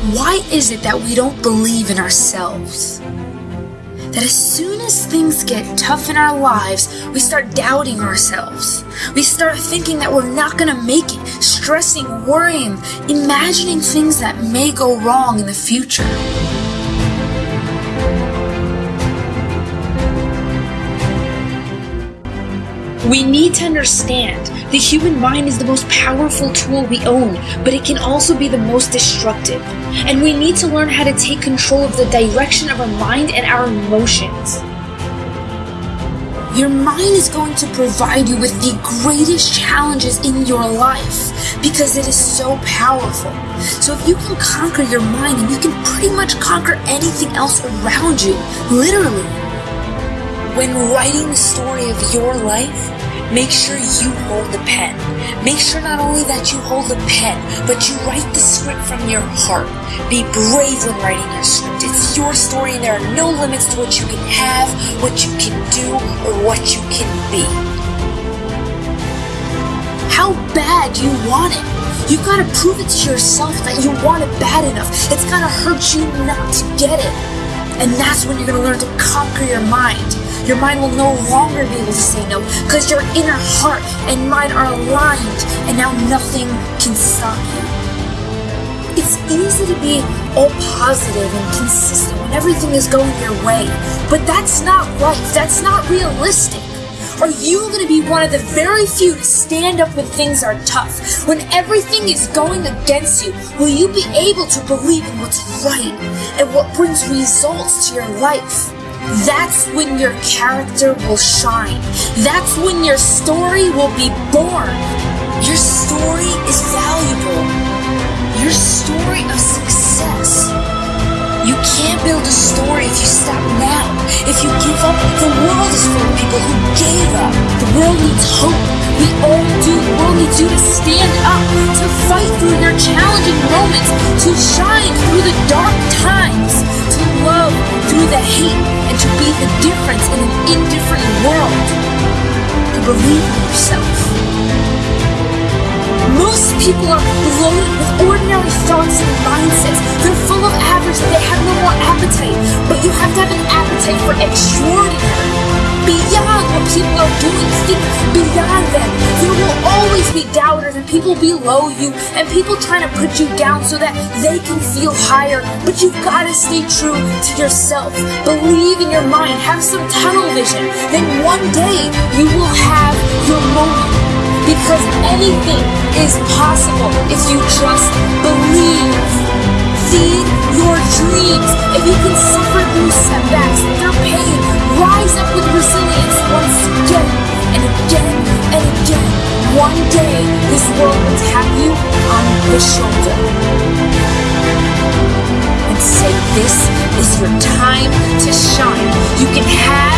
Why is it that we don't believe in ourselves? That as soon as things get tough in our lives, we start doubting ourselves. We start thinking that we're not gonna make it, stressing, worrying, imagining things that may go wrong in the future. We need to understand the human mind is the most powerful tool we own, but it can also be the most destructive. And we need to learn how to take control of the direction of our mind and our emotions. Your mind is going to provide you with the greatest challenges in your life because it is so powerful. So if you can conquer your mind and you can pretty much conquer anything else around you, literally. When writing the story of your life, make sure you hold the pen. Make sure not only that you hold the pen, but you write the script from your heart. Be brave when writing your script. It's your story and there are no limits to what you can have, what you can do, or what you can be. How bad do you want it? You've got to prove it to yourself that you want it bad enough. It's got to hurt you not to get it. And that's when you're going to learn to conquer your mind. Your mind will no longer be able to say no because your inner heart and mind are aligned and now nothing can stop you. It's easy to be all positive and consistent when everything is going your way, but that's not life. That's not realistic. Are you going to be one of the very few to stand up when things are tough? When everything is going against you, will you be able to believe in what's right and what brings results to your life? That's when your character will shine. That's when your story will be born. Your story is valuable. Your story of success. You can't build a story if you stop now. If you give up, the world is full of people who gave up. The world needs hope. We all do. The world needs you to stand up, to fight through your challenging moments, to shine through the dark times, to love through the hate, believe in yourself. Most people are loaded with ordinary thoughts and mindsets. They're full of average, they have no more appetite. But you have to have an appetite for extraordinary. What people are doing, think beyond them. There will always be doubters and people below you and people trying to put you down so that they can feel higher. But you've got to stay true to yourself. Believe in your mind. Have some tunnel vision. Then one day you will have your moment because anything is possible if you just believe. Feed your dreams. If you can suffer through setbacks, through pain, rise up with resilience once again and again and again. One day, this world will have you on the shoulder and say, This is your time to shine. You can have